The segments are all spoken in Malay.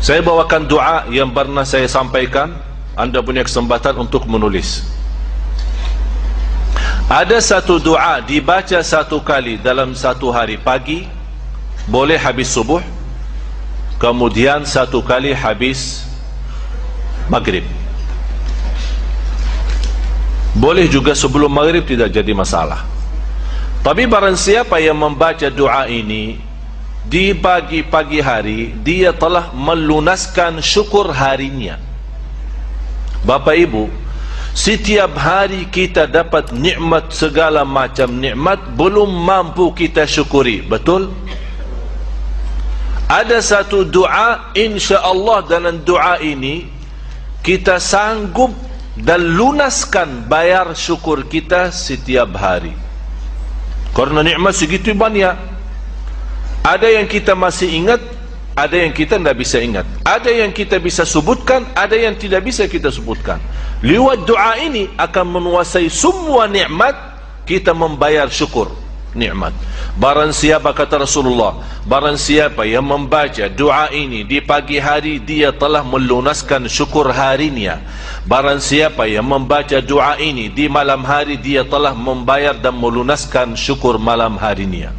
Saya bawakan doa yang pernah saya sampaikan. Anda punya kesempatan untuk menulis. Ada satu doa dibaca satu kali dalam satu hari pagi Boleh habis subuh Kemudian satu kali habis maghrib. Boleh juga sebelum maghrib tidak jadi masalah. Tapi barang siapa yang membaca doa ini di pagi-pagi hari dia telah melunaskan syukur harinya. Bapak Ibu, setiap hari kita dapat nikmat segala macam nikmat belum mampu kita syukuri, betul? Ada satu doa insya-Allah dalam doa ini kita sanggup dan lunaskan bayar syukur kita setiap hari. Karena nikmat segitu banyak. Ada yang kita masih ingat, ada yang kita tidak bisa ingat. Ada yang kita bisa sebutkan, ada yang tidak bisa kita sebutkan. Lewat doa ini akan menguasai semua nikmat, kita membayar syukur nikmat. Barang siapa kata Rasulullah, barang siapa yang membaca doa ini di pagi hari dia telah melunaskan syukur harinya. Barang siapa yang membaca doa ini di malam hari dia telah membayar dan melunaskan syukur malam harinya.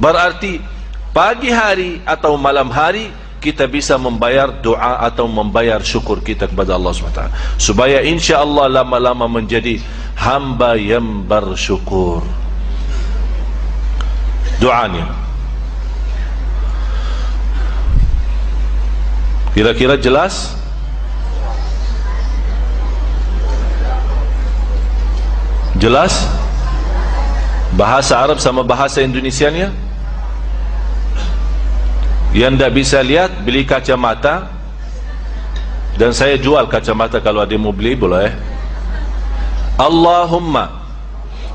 Berarti pagi hari atau malam hari kita bisa membayar doa atau membayar syukur kita kepada Allah SWT. Supaya insya Allah lama-lama menjadi hamba yang bersyukur. Doanya. Kira-kira jelas? Jelas? Bahasa Arab sama bahasa Indonesia nya yang tidak bisa lihat beli kacamata. Dan saya jual kacamata kalau ada yang mau beli boleh. Allahumma.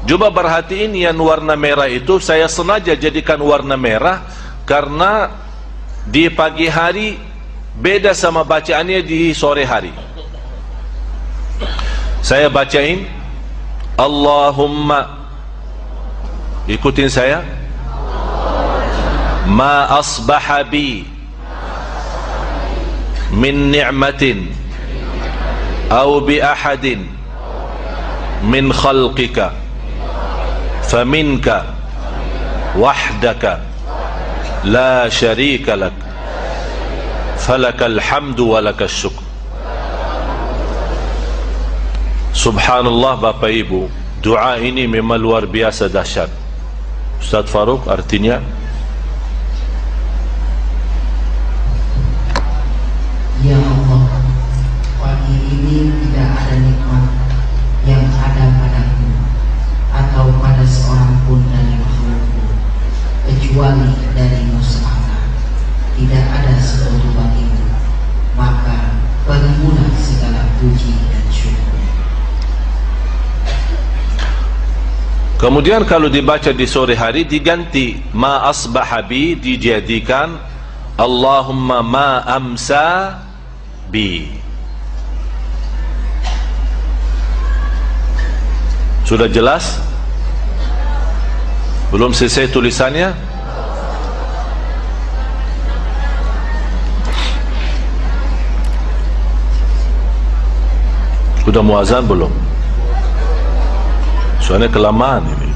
Cuba perhatiin yang warna merah itu saya sengaja jadikan warna merah karena di pagi hari beda sama bacaannya di sore hari. Saya bacain. Allahumma. Ikutin saya ما أصبح بي من نعمة أو بأحد من خلقك فمنك وحدك لا شريك لك فلك الحمد ولك الشكر. سبحان الله بابا إبو دعائني من ملور بياسة دهشان. أستاذ فاروق أرتينيا. Kemudian kalau dibaca di sore hari diganti ma asbahabi dijadikan Allahumma ma amsa bi. Sudah jelas? Belum selesai tulisannya? Sudah muazan belum? Soalnya kelamaan ini.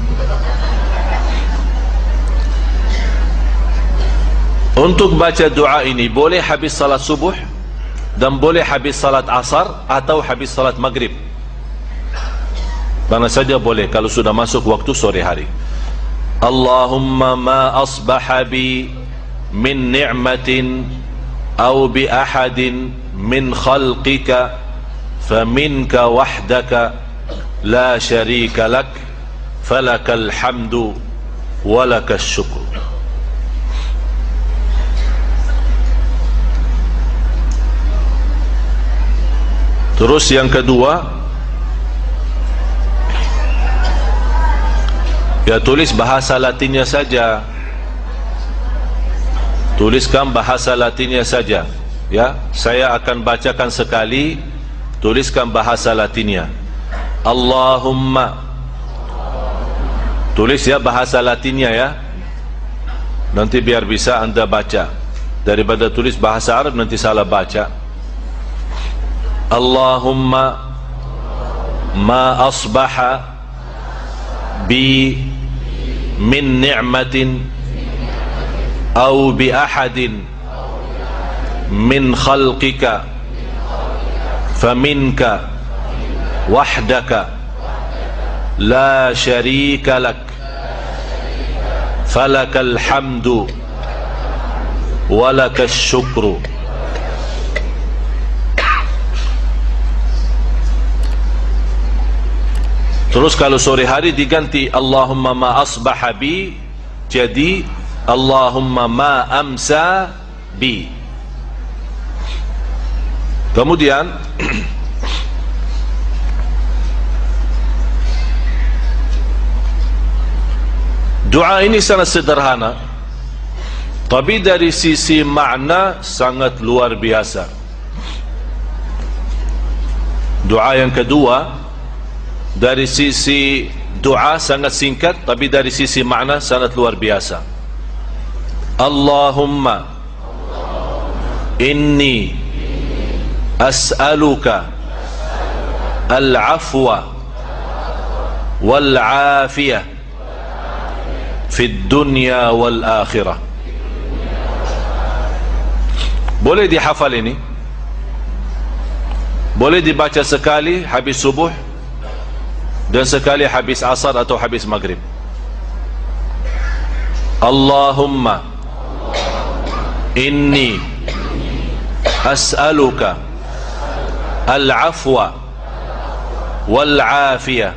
Untuk baca doa ini boleh habis salat subuh dan boleh habis salat asar atau habis salat maghrib. Mana saja boleh kalau sudah masuk waktu sore hari. Allahumma ma asbaha bi min ni'matin aw bi ahadin min khalqika faminka wahdaka la sharika lak falakal hamdu walakas syukur. Terus yang kedua Ya tulis bahasa latinnya saja. Tuliskan bahasa latinnya saja Ya, saya akan bacakan sekali Tuliskan bahasa latinnya Allahumma. Tulis ya bahasa latinnya ya. Nanti biar bisa anda baca. Daripada tulis bahasa Arab nanti salah baca. Allahumma Ma asbaha Bi Min ni'matin Au bi ahadin Min khalqika Faminka وحدك لا شريك لك فلك الحمد ولك الشكر Terus kalau sore hari diganti Allahumma ma asbaha bi jadi Allahumma ma amsa bi Kemudian Doa ini sangat sederhana Tapi dari sisi makna sangat luar biasa. Doa yang kedua Dari sisi doa sangat singkat Tapi dari sisi makna sangat luar biasa. Allahumma Inni As'aluka Al-afwa Wal-afiyah dunya wal akhirah boleh dihafal ini boleh dibaca sekali habis subuh dan sekali habis asar atau habis maghrib Allahumma inni as'aluka al-afwa wal-afiyah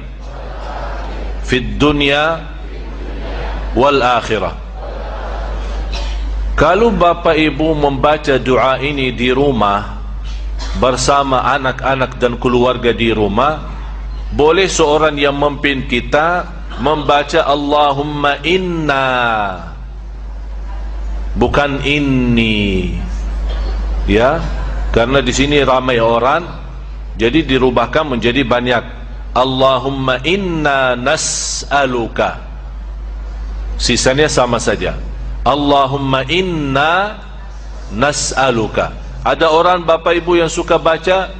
fi dunya wal akhirah. Kalau bapa ibu membaca doa ini di rumah bersama anak-anak dan keluarga di rumah boleh seorang yang memimpin kita membaca Allahumma inna. Bukan inni. Ya karena di sini ramai orang jadi dirubahkan menjadi banyak. Allahumma inna nas'aluka sisanya sama saja. Allahumma inna nas'aluka. Ada orang bapa ibu yang suka baca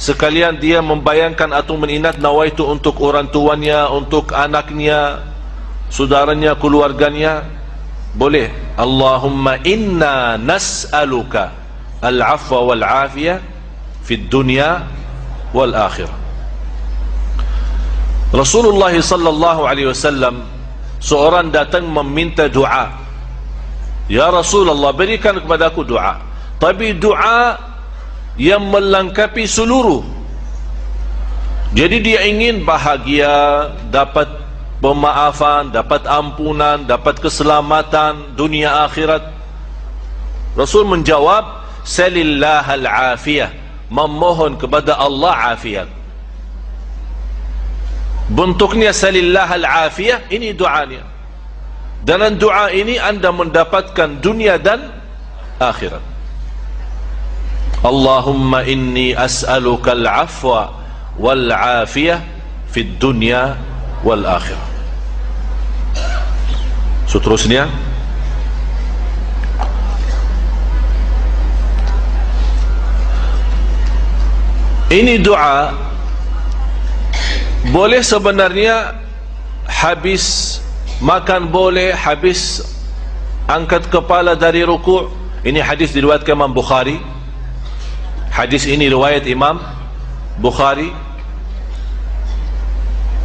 sekalian dia membayangkan atau meninat nawaitu untuk orang tuanya untuk anaknya saudaranya keluarganya. Boleh. Allahumma inna nas'aluka al-afwa wal-afiyah fi dunya wal-akhirah. Rasulullah sallallahu alaihi wasallam seorang datang meminta doa. Ya Rasulullah berikan kepada aku doa. Tapi doa yang melengkapi seluruh. Jadi dia ingin bahagia dapat pemaafan dapat ampunan dapat keselamatan dunia akhirat. Rasul menjawab salillah al-afiyah memohon kepada Allah afiat bentuknya salillah al-afiyah ini doanya dengan doa ini anda mendapatkan dunia dan akhirat. Allahumma inni as'aluka al-afwa wal-afiyah fi dunya wal-akhirah. Seterusnya. Ini doa boleh sebenarnya habis makan boleh habis angkat kepala dari ruku' ini hadis diriwayatkan Imam Bukhari. Hadis ini riwayat Imam Bukhari.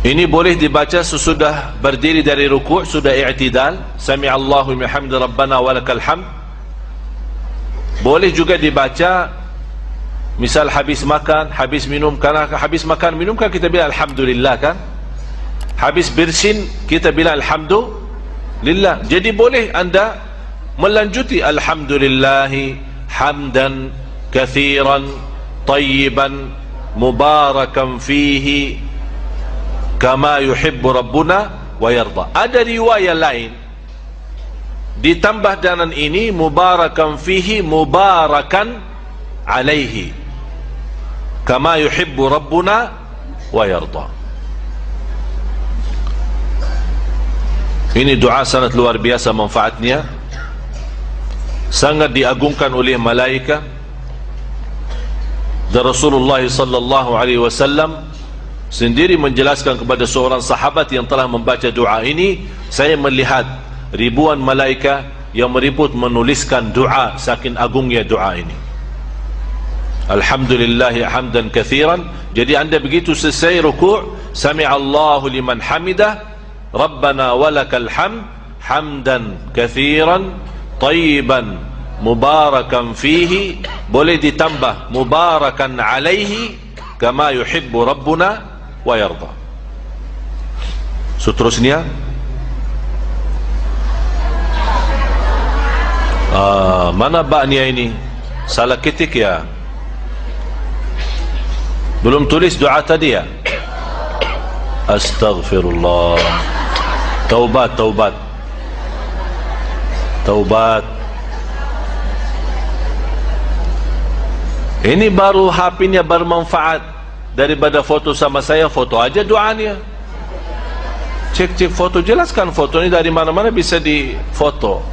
Ini boleh dibaca sesudah berdiri dari ruku' sudah i'tidal. Sami Allahu bihamdi rabbana walakal hamd. Boleh juga dibaca misal habis makan, habis minum karena habis makan minum kan kita bilang alhamdulillah kan? Habis bersin kita bilang alhamdulillah. Jadi boleh anda melanjuti alhamdulillahi hamdan kathiran tayyiban mubarakan fihi kama yuhibbu rabbuna wa yarda. Ada riwayat lain. Ditambah dengan ini mubarakan fihi mubarakan alaihi kama yuhibbu rabbuna wa yarda ini doa sangat luar biasa manfaatnya. Sangat diagungkan oleh malaikat dan Rasulullah sallallahu alaihi wasallam sendiri menjelaskan kepada seorang sahabat yang telah membaca doa ini saya melihat ribuan malaikat yang meriput menuliskan doa saking agungnya doa ini Alhamdulillah hamdan kathiran. Jadi anda begitu selesai rukuk sami'allahu liman hamidah rabbana walakal hamd hamdan kathiran tayyiban mubarakan fihi boleh ditambah mubarakan alaihi kama yuhibbu rabbuna wa yarda. Seterusnya. Ah, mana baknya ini salah ketik ya belum tulis doa tadi ya? Astaghfirullah. Taubat taubat. Taubat. Ini baru HP-nya bermanfaat daripada foto sama saya foto aja doanya cek-cek foto jelaskan foto ini dari mana-mana bisa di foto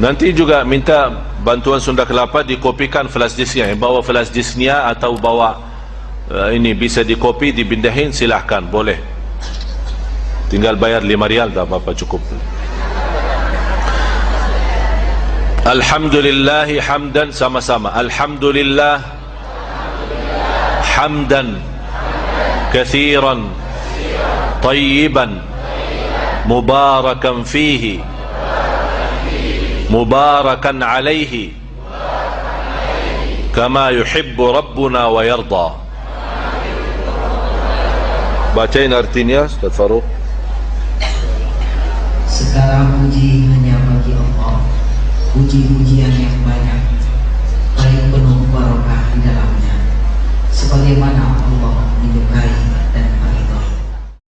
nanti juga minta bantuan Sunda Kelapa dikopikan flash disknya yang bawa flash disknya atau bawa uh, ini bisa dikopi dibindahin silahkan boleh. Tinggal bayar 5 rial tak apa-apa cukup. Alhamdulillah hamdan sama-sama. Alhamdulillah hamdan kathiran tayyiban mubarakan fihi mubarakan alaihi kama yuhibbu rabbuna wa yarda bacain artinya Ustaz Farouk. Segala puji hanya bagi Allah. Puji-puji